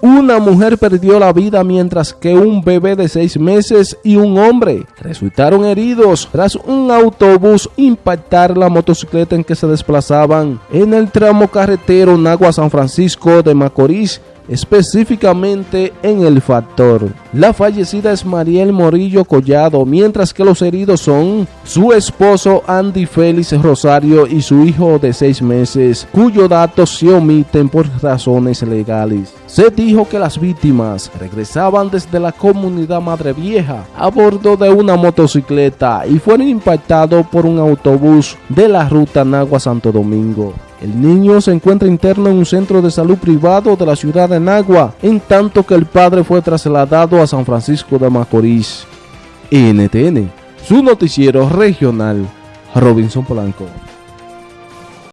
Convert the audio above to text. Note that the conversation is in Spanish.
Una mujer perdió la vida mientras que un bebé de seis meses y un hombre resultaron heridos tras un autobús impactar la motocicleta en que se desplazaban en el tramo carretero Nagua San Francisco de Macorís específicamente en el factor. La fallecida es Mariel Morillo Collado, mientras que los heridos son su esposo Andy Félix Rosario y su hijo de seis meses, cuyos datos se omiten por razones legales. Se dijo que las víctimas regresaban desde la comunidad Madre Vieja a bordo de una motocicleta y fueron impactados por un autobús de la ruta Nagua Santo Domingo. El niño se encuentra interno en un centro de salud privado de la ciudad de Nagua, en tanto que el padre fue trasladado a San Francisco de Macorís. NTN, su noticiero regional, Robinson Polanco.